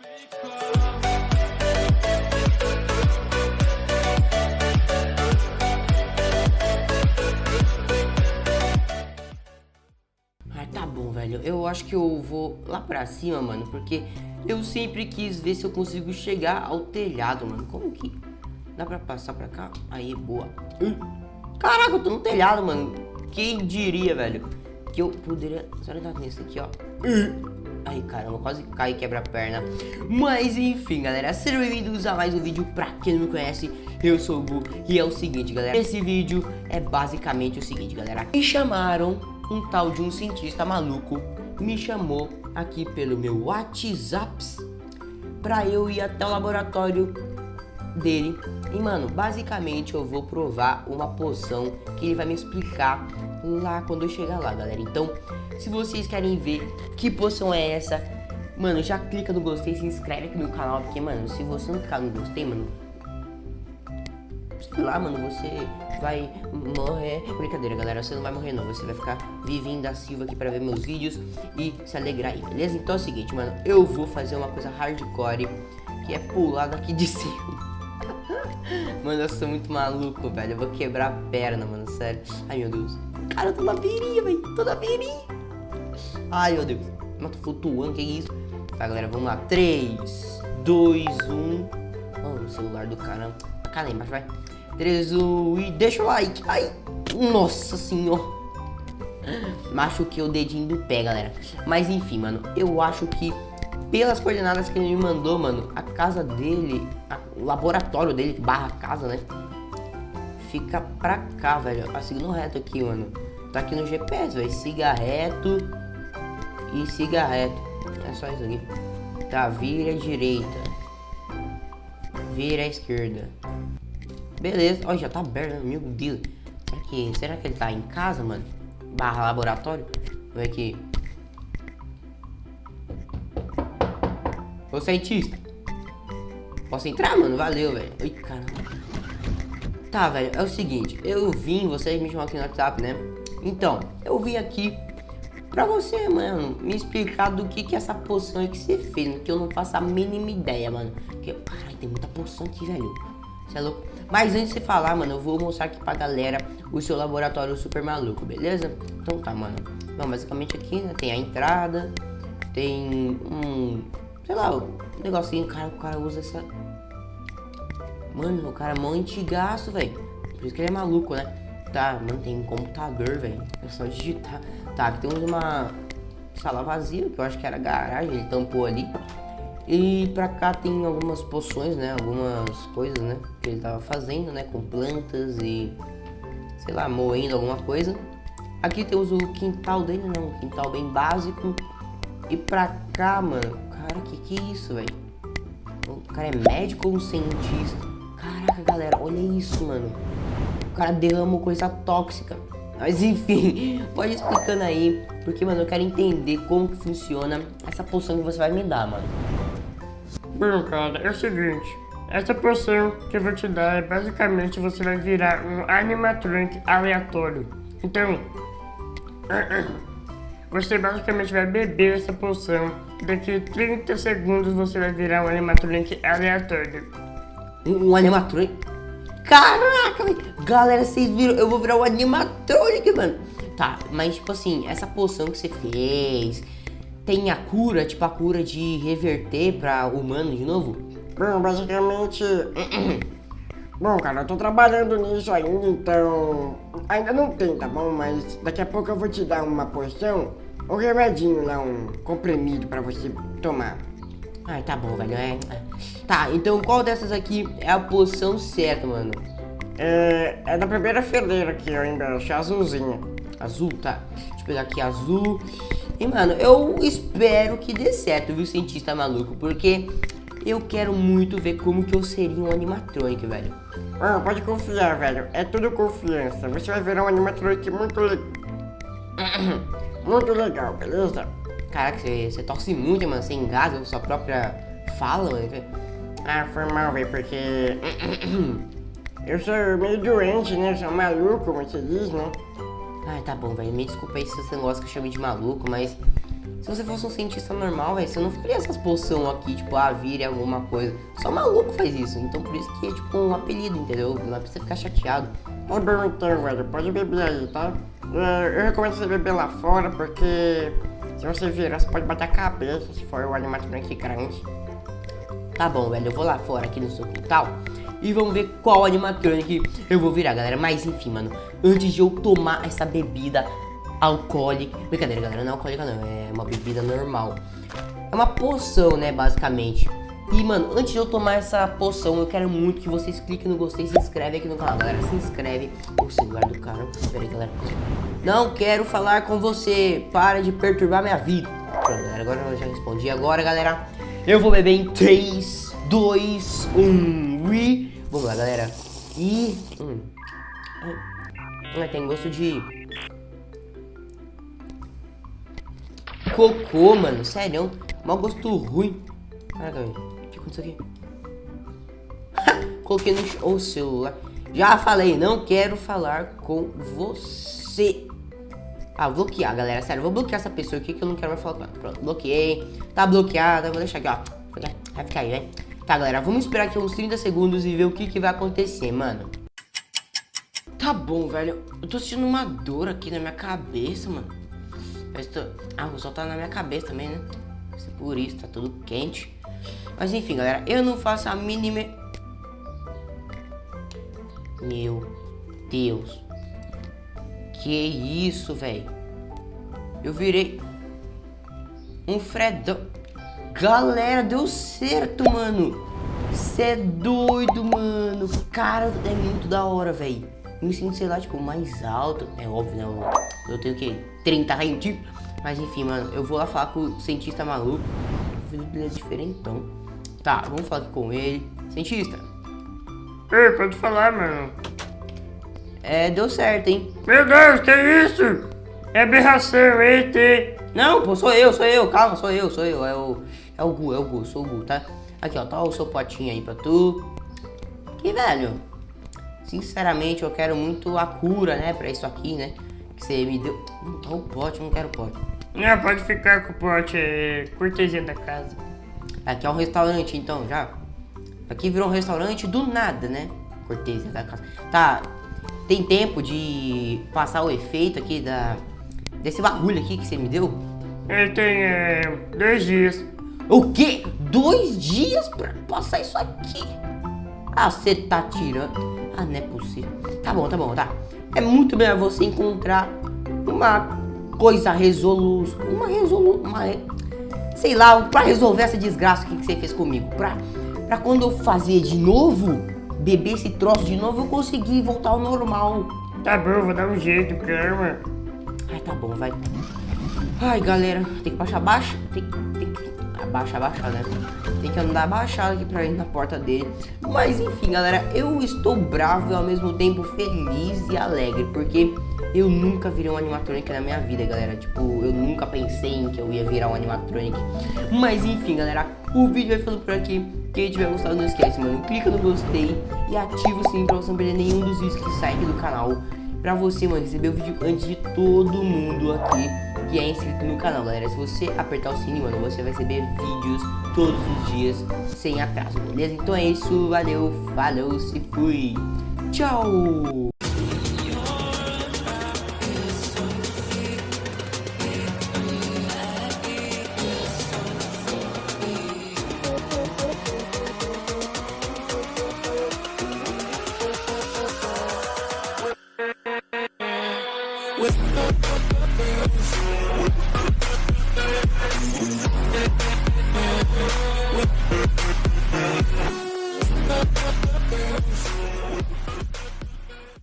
Ah, tá bom, velho. Eu acho que eu vou lá pra cima, mano, porque eu sempre quis ver se eu consigo chegar ao telhado, mano. Como que dá pra passar pra cá? Aí, boa. Caraca, eu tô no telhado, mano. Quem diria, velho, que eu poderia... Será que nesse aqui, ó? Ai, caramba, quase cai e quebra a perna. Mas, enfim, galera, sejam bem-vindos a mais um vídeo. Pra quem não me conhece, eu sou o Gu. E é o seguinte, galera, esse vídeo é basicamente o seguinte, galera. Me chamaram um tal de um cientista maluco me chamou aqui pelo meu WhatsApp pra eu ir até o laboratório dele. E, mano, basicamente eu vou provar uma poção que ele vai me explicar lá quando eu chegar lá, galera. Então, se vocês querem ver que poção é essa, mano, já clica no gostei, se inscreve aqui no canal, porque, mano, se você não clicar no gostei, mano, sei lá, mano, você vai morrer. Brincadeira, galera, você não vai morrer não, você vai ficar vivinho da Silva aqui pra ver meus vídeos e se alegrar aí, beleza? Então é o seguinte, mano, eu vou fazer uma coisa hardcore, que é pular daqui de cima. mano, eu sou muito maluco, velho, eu vou quebrar a perna, mano, sério. Ai, meu Deus. Cara, eu tô na beirinha, velho, tô na beirinha. Ai, meu Deus. Mas tô flutuando, que isso? Tá, galera, vamos lá. 3, 2, 1. Oh, o celular do cara. Cá lá embaixo, vai. 3, 1 e deixa o like. Ai, nossa senhora. Machuquei o dedinho do pé, galera. Mas enfim, mano, eu acho que pelas coordenadas que ele me mandou, mano, a casa dele, o laboratório dele, barra casa, né? Fica pra cá, velho. Ó, seguindo reto aqui, mano. Tá aqui no GPS, velho. Siga reto e siga reto. É só isso aqui. Tá, vira à direita. Vira à esquerda. Beleza. Ó, já tá aberto, né? meu Deus. Será que, será que ele tá em casa, mano? Barra laboratório? Ver aqui. Ô, cientista. Posso entrar, mano? Valeu, velho. Ai, caramba. Tá, velho, é o seguinte. Eu vim, vocês me chamam aqui no WhatsApp, né? Então, eu vim aqui pra você, mano, me explicar do que que é essa poção aí que você fez, que eu não faço a mínima ideia, mano. Porque, caralho, tem muita poção aqui, velho. Você é louco? Mas antes de falar, mano, eu vou mostrar aqui pra galera o seu laboratório super maluco, beleza? Então tá, mano. Bom, basicamente aqui, né, tem a entrada, tem um, sei lá, um negocinho, cara, o cara usa essa... Mano, o cara é mó antigaço, velho. Por isso que ele é maluco, né? Tá, mano, tem um computador, velho. É só digitar. Tá, aqui temos uma sala vazia, que eu acho que era garagem, ele tampou ali. E pra cá tem algumas poções, né? Algumas coisas, né? Que ele tava fazendo, né? Com plantas e... Sei lá, moendo alguma coisa. Aqui temos o quintal dele, né? Um quintal bem básico. E pra cá, mano... Cara, que que é isso, velho? O cara é médico ou um cientista? Caraca, galera, olha isso, mano. O cara derramou coisa tóxica. Mas enfim, pode explicando aí, porque, mano, eu quero entender como que funciona essa poção que você vai me dar, mano. Bom, cara, é o seguinte. Essa poção que eu vou te dar é basicamente você vai virar um animatronic aleatório. Então, você basicamente vai beber essa poção. Daqui 30 segundos você vai virar um animatronic aleatório. Um, animatronic? Caraca, véio. galera, vocês viram? Eu vou virar um animatronic, mano. Tá, mas tipo assim, essa poção que você fez, tem a cura, tipo a cura de reverter pra humano de novo? Bom, basicamente... Bom, cara, eu tô trabalhando nisso ainda, então... Ainda não tem, tá bom? Mas daqui a pouco eu vou te dar uma poção, um remedinho lá, um comprimido pra você tomar. Ai, tá bom, velho, é... Tá, então qual dessas aqui é a poção certa, mano? É, é da primeira fileira aqui, ó, embaixo, azulzinha. Azul, tá. Deixa eu pegar aqui azul. E, mano, eu espero que dê certo, viu, cientista maluco? Porque eu quero muito ver como que eu seria um animatronic, velho. Ah, pode confiar, velho. É tudo confiança. Você vai virar um animatronic muito legal. muito legal, beleza? Caraca, você, você torce muito, mano. Você engasa sua própria fala, mano. Ah, foi mal, velho, porque... eu sou meio doente, né? Sou maluco, como você diz, né? Ai, tá bom, velho. Me desculpa aí se você não gosta que eu chame de maluco, mas... Se você fosse um cientista normal, velho, você não ficaria essas poção aqui, tipo, ah, vire alguma coisa. Só maluco faz isso. Então por isso que é tipo um apelido, entendeu? Não você ficar chateado. Bom então, velho. Pode beber aí, tá? Eu recomendo você beber lá fora, porque se você virar, você pode bater a cabeça se for o animatronic grande. Tá bom, velho. Eu vou lá fora aqui no seu quintal e vamos ver qual animatronic eu vou virar, galera. Mas enfim, mano, antes de eu tomar essa bebida alcoólica... Brincadeira, galera, não é alcoólica não, é uma bebida normal. É uma poção, né, basicamente. E, mano, antes de eu tomar essa poção, eu quero muito que vocês cliquem no gostei se inscrevem aqui no canal, galera. Se inscreve. O celular do cara. Pera aí, galera. Não quero falar com você. Para de perturbar minha vida. Pronto, galera. Agora eu já respondi. Agora, galera, eu vou beber em 3, 2, 1 e... Vamos lá, galera. E... Hum. Tem gosto de... Cocô, mano. Sério. Mau gosto ruim. Caraca, velho isso aqui. Coloquei no o celular. Já falei, não quero falar com você. Ah, bloquear, galera. Sério, vou bloquear essa pessoa aqui que eu não quero mais falar com ela. Pronto, bloqueei. Tá bloqueada. Vou deixar aqui, ó. Vai ficar aí, né? Tá, galera, vamos esperar aqui uns 30 segundos e ver o que, que vai acontecer, mano. Tá bom, velho. Eu tô sentindo uma dor aqui na minha cabeça, mano. Tô... Ah, o sol tá na minha cabeça também, né? Por isso, tá tudo quente. Mas enfim, galera, eu não faço a mínima... Meu Deus. Que isso, velho. Eu virei um Fredão. Galera, deu certo, mano. Você é doido, mano. Cara, é muito da hora, velho. Me sinto, sei lá, tipo, mais alto. É óbvio, né? Eu tenho o quê? 30 centímetros. Mas enfim, mano, eu vou lá falar com o cientista maluco. O vídeo dele é diferentão. Tá, vamos falar aqui com ele. Cientista. Ei, pode falar, mano. É, deu certo, hein? Meu Deus, que isso? É aberração, ET. Não, pô, sou eu, sou eu. Calma, sou eu, sou eu. É o, é o Gu, é o Gu, sou o Gu, tá? Aqui, ó, tá o seu potinho aí pra tu. Que velho. Sinceramente, eu quero muito a cura, né, pra isso aqui, né? Que você me deu. Não tá o pote, não quero pote. Não, pode ficar com o pote, é cortesia da casa. Aqui é um restaurante, então, já. Aqui virou um restaurante do nada, né? Cortêsia da casa. Tá, tem tempo de passar o efeito aqui da... Desse bagulho aqui que você me deu? Ele tem, é, dois dias. O quê? Dois dias pra passar isso aqui? Ah, você tá tirando. Ah, não é possível. Tá bom, tá bom, tá. É muito melhor você encontrar uma coisa resolu... Uma resolu... Uma sei lá, pra resolver essa desgraça que você fez comigo. Pra, pra quando eu fazer de novo, beber esse troço de novo, eu conseguir voltar ao normal. Tá bom, vou dar um jeito, calma. Ai, tá bom, vai. Ai, galera, tem que baixar, baixa. Tem, tem que abaixa, abaixa, né? Tem que andar abaixado aqui pra ir na porta dele. Mas enfim, galera, eu estou bravo e ao mesmo tempo feliz e alegre, porque eu nunca virei um animatronic na minha vida, galera. Tipo, eu nunca pensei em que eu ia virar um animatronic. Mas enfim, galera, o vídeo vai ficando por aqui. Quem tiver gostado, não esquece, mano. Clica no gostei e ativa o sininho pra você não perder nenhum dos vídeos que saem aqui do canal. Pra você, mano, receber o vídeo antes de todo mundo aqui que é inscrito no canal, galera. Se você apertar o sininho, mano, você vai receber vídeos todos os dias sem atraso, beleza? Então é isso, valeu, falou, se fui. Tchau!